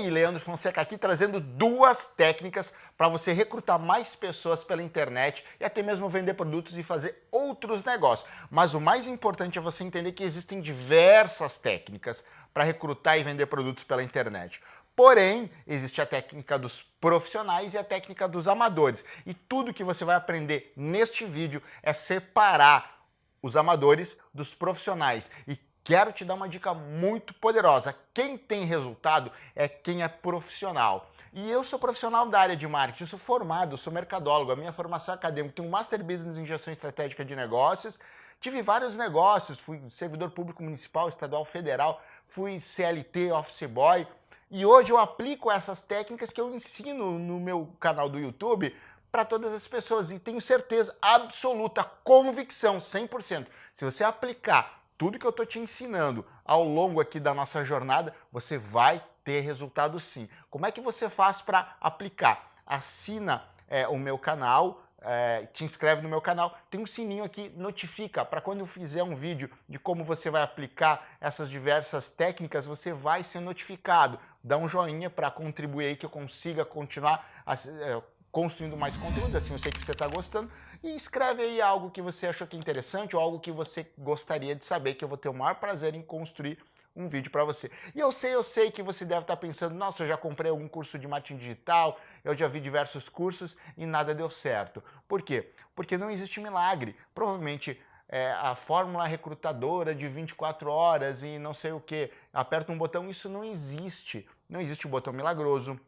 aí, Leandro Fonseca aqui trazendo duas técnicas para você recrutar mais pessoas pela internet e até mesmo vender produtos e fazer outros negócios. Mas o mais importante é você entender que existem diversas técnicas para recrutar e vender produtos pela internet. Porém, existe a técnica dos profissionais e a técnica dos amadores. E tudo que você vai aprender neste vídeo é separar os amadores dos profissionais e quero te dar uma dica muito poderosa. Quem tem resultado é quem é profissional. E eu sou profissional da área de marketing, sou formado, sou mercadólogo, a minha formação acadêmica tem um Master Business em Gestão Estratégica de Negócios, tive vários negócios, fui servidor público municipal, estadual, federal, fui CLT, office boy, e hoje eu aplico essas técnicas que eu ensino no meu canal do YouTube para todas as pessoas e tenho certeza absoluta, convicção, 100%. Se você aplicar tudo que eu estou te ensinando ao longo aqui da nossa jornada, você vai ter resultado sim. Como é que você faz para aplicar? Assina é, o meu canal, é, te inscreve no meu canal, tem um sininho aqui, notifica, para quando eu fizer um vídeo de como você vai aplicar essas diversas técnicas, você vai ser notificado. Dá um joinha para contribuir aí que eu consiga continuar é, construindo mais conteúdo, assim eu sei que você está gostando, e escreve aí algo que você achou que é interessante ou algo que você gostaria de saber, que eu vou ter o maior prazer em construir um vídeo para você. E eu sei, eu sei que você deve estar tá pensando, nossa, eu já comprei algum curso de marketing digital, eu já vi diversos cursos e nada deu certo. Por quê? Porque não existe milagre. Provavelmente é, a fórmula recrutadora de 24 horas e não sei o que, aperta um botão, isso não existe. Não existe o botão milagroso,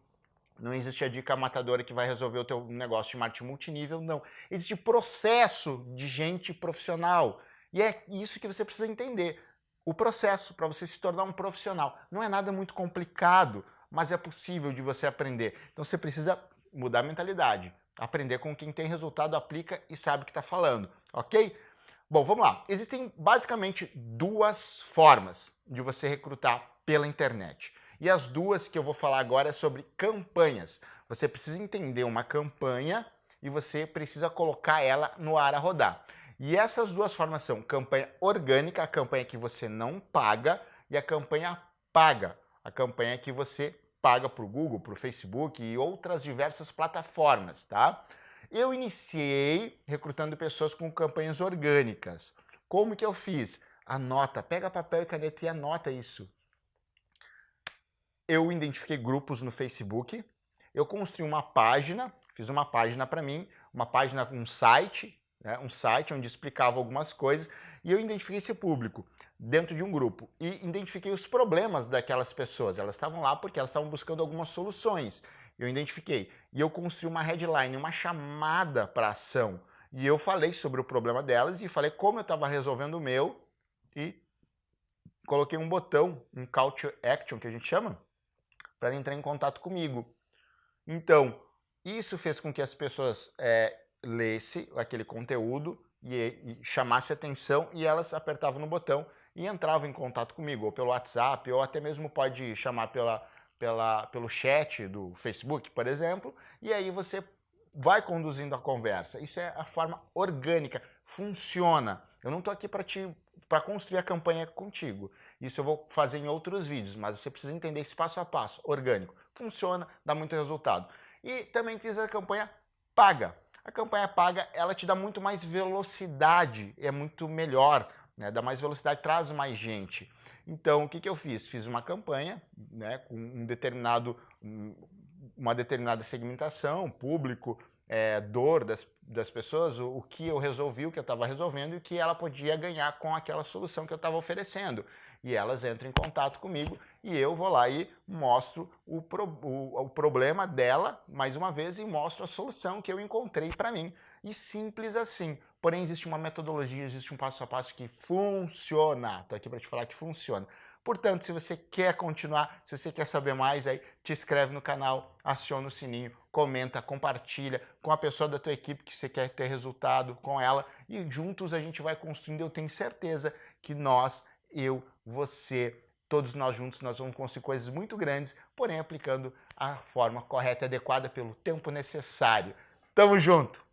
não existe a dica matadora que vai resolver o teu negócio de marketing multinível, não. Existe processo de gente profissional. E é isso que você precisa entender. O processo para você se tornar um profissional. Não é nada muito complicado, mas é possível de você aprender. Então você precisa mudar a mentalidade. Aprender com quem tem resultado, aplica e sabe o que está falando, ok? Bom, vamos lá. Existem basicamente duas formas de você recrutar pela internet. E as duas que eu vou falar agora é sobre campanhas. Você precisa entender uma campanha e você precisa colocar ela no ar a rodar. E essas duas formas são campanha orgânica, a campanha que você não paga, e a campanha paga, a campanha que você paga para o Google, para o Facebook e outras diversas plataformas, tá? Eu iniciei recrutando pessoas com campanhas orgânicas. Como que eu fiz? Anota, pega papel e caneta e anota isso eu identifiquei grupos no Facebook, eu construí uma página, fiz uma página para mim, uma página com um site, né, um site onde explicava algumas coisas, e eu identifiquei esse público dentro de um grupo e identifiquei os problemas daquelas pessoas. Elas estavam lá porque elas estavam buscando algumas soluções. Eu identifiquei. E eu construí uma headline, uma chamada para ação. E eu falei sobre o problema delas e falei como eu estava resolvendo o meu e coloquei um botão, um call to action que a gente chama, para entrar em contato comigo. Então, isso fez com que as pessoas é, lessem aquele conteúdo e, e chamasse atenção e elas apertavam no botão e entravam em contato comigo, ou pelo WhatsApp, ou até mesmo pode chamar pela, pela, pelo chat do Facebook, por exemplo, e aí você vai conduzindo a conversa. Isso é a forma orgânica, funciona. Eu não estou aqui para te para construir a campanha contigo. Isso eu vou fazer em outros vídeos, mas você precisa entender esse passo a passo, orgânico. Funciona, dá muito resultado. E também fiz a campanha paga. A campanha paga, ela te dá muito mais velocidade, é muito melhor, né? dá mais velocidade, traz mais gente. Então, o que, que eu fiz? Fiz uma campanha né, com um determinado, uma determinada segmentação, público, é, dor das, das pessoas, o, o, que eu resolvi, o que eu estava resolvendo e o que ela podia ganhar com aquela solução que eu estava oferecendo. E elas entram em contato comigo e eu vou lá e mostro o, pro, o, o problema dela, mais uma vez, e mostro a solução que eu encontrei para mim. E simples assim. Porém, existe uma metodologia, existe um passo a passo que funciona. Estou aqui para te falar que funciona. Portanto, se você quer continuar, se você quer saber mais, aí te inscreve no canal, aciona o sininho, comenta, compartilha com a pessoa da tua equipe que você quer ter resultado com ela e juntos a gente vai construindo. Eu tenho certeza que nós, eu, você, todos nós juntos, nós vamos construir coisas muito grandes, porém aplicando a forma correta e adequada pelo tempo necessário. Tamo junto!